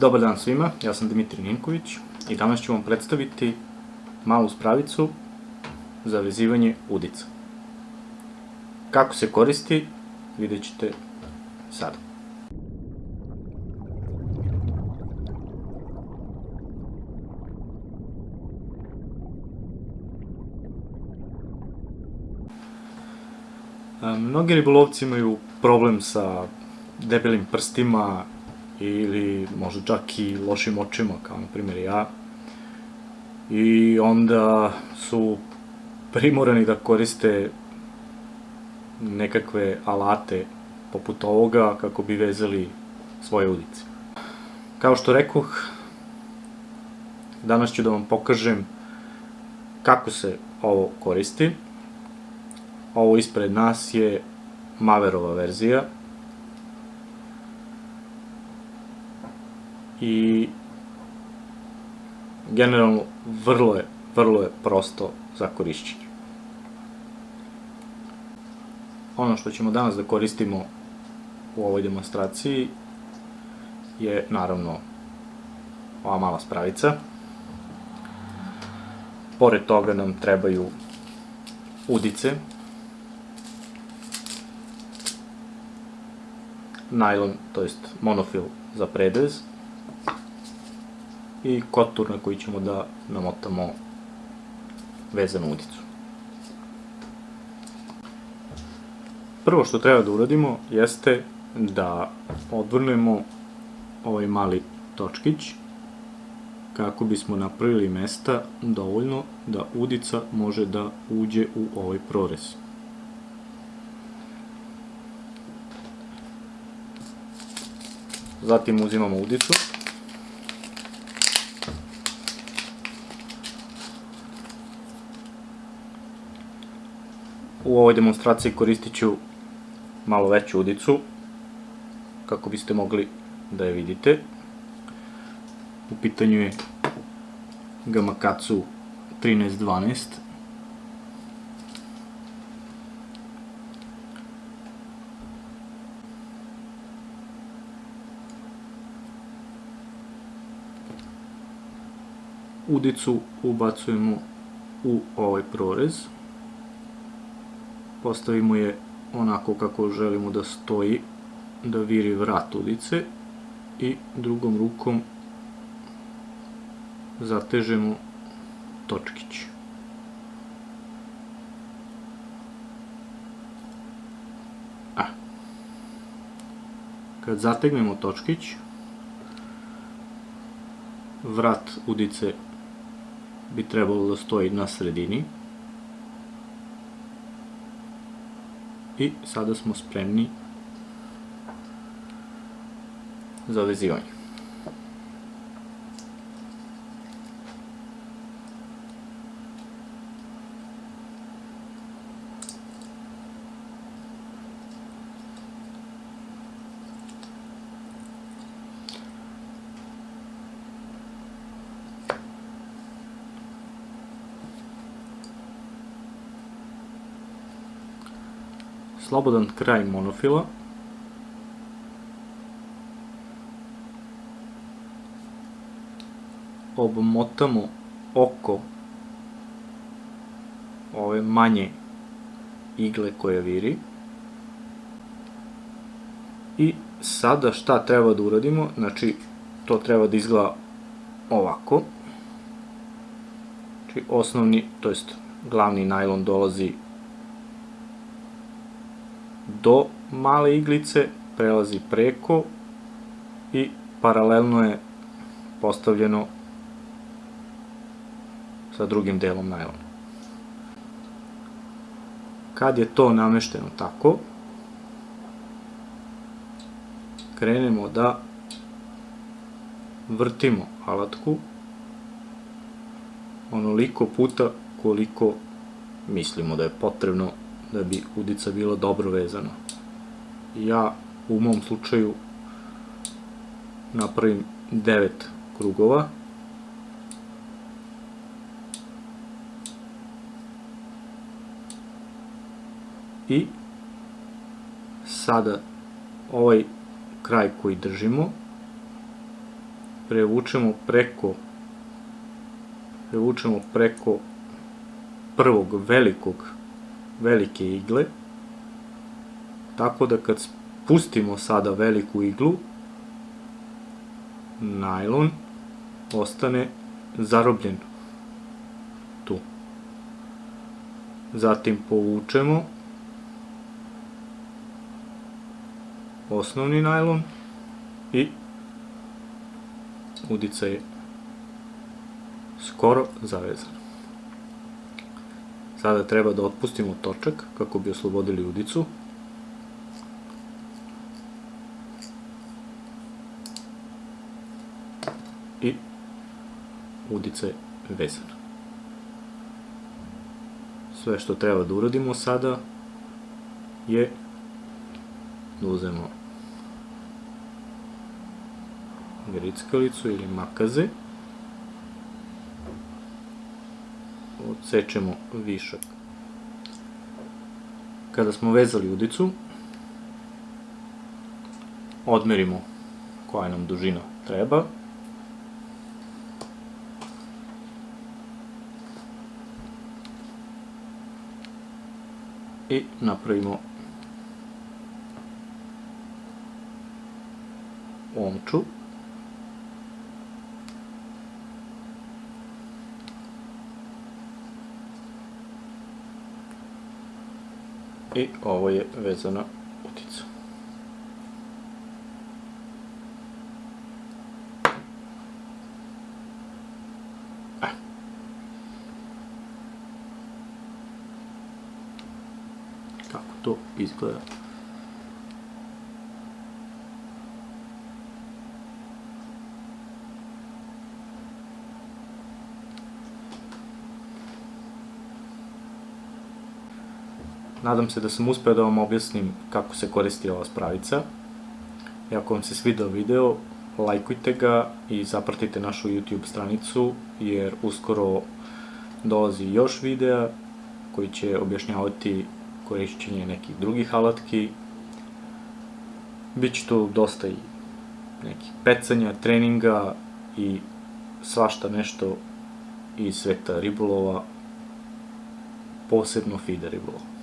Dobar dan svima, ja sam Dimitri Ninković i danas ću vam predstaviti malu spravicu za vezivanje udica. Kako se koristi, vidjet ćete sada. Mnogi ribolovci imaju problem sa debelim prstima ili možda čak i lošim očima, kao na primjer ja. I onda su primorani da koriste nekakve alate poput ovoga kako bi vezali svoje udice. Kao što rekoh, danas ću da vam pokažem kako se ovo koristi. Ovo ispred nas je Maverova verzija. I generalno vrlo je, vrlo je prosto za korišćenje. Ono što ćemo danas da koristimo u ovoj demonstraciji je naravno ova mala spravica. Pored toga nam trebaju udice, najlon, to jest monofil za predvez i kotur na koji ćemo da namotamo vezanu udicu. Prvo što treba da uradimo jeste da odvrnemo ovaj mali točkić kako bismo napravili mesta dovoljno da udica može da uđe u ovaj prorez. Zatim uzimamo udicu. U ovoj demonstraciji koristit ću malo veću udicu, kako biste mogli da je vidite. U pitanju je Gamakatsu 1312 udicu ubacujemo u ovaj prorez. Postavimo je onako kako želimo da stoji, da viri vrat udice i drugom rukom zatežemo točkić. A. Kad zategnemo točkić, vrat udice bi trebalo da stoji na sredini. I sada smo spremni za vezivanje. Slobodan kraj monofila. Obmotamo oko ove manje igle koje viri. I sada šta treba da uradimo? Znači, to treba da izgleda ovako. Znači, osnovni, to jest glavni najlon dolazi do male iglice, prelazi preko i paralelno je postavljeno sa drugim delom najlona. Kad je to namešteno tako, krenemo da vrtimo alatku onoliko puta koliko mislimo da je potrebno da bi udica bila dobro vezana. Ja u mom slučaju napravim 9 krugova. I sada ovaj kraj koji držimo prevučemo preko prevučemo preko prvog velikog velike igle tako da kad spustimo sada veliku iglu najlon ostane zarobljen tu zatim povučemo osnovni najlon i udica je skoro zavezan. Sada treba da otpustimo točak kako bi oslobodili udicu. I udica je vezana. Sve što treba da uradimo sada je da uzemo grickalicu ili makaze odsečemo višak. Kada smo vezali udicu odmerimo koja nam dužina treba. I napravimo omču i ovo je vezana utica. Kako to izgleda? Nadam se da sam uspeo da vam objasnim kako se koristi ova spravica. I ako vam se svidao video, lajkujte ga i zapratite našu YouTube stranicu, jer uskoro dolazi još videa koji će objašnjavati korišćenje nekih drugih alatki. Biće tu dosta i nekih pecanja, treninga i svašta nešto iz sveta ribolova, posebno fida ribolova.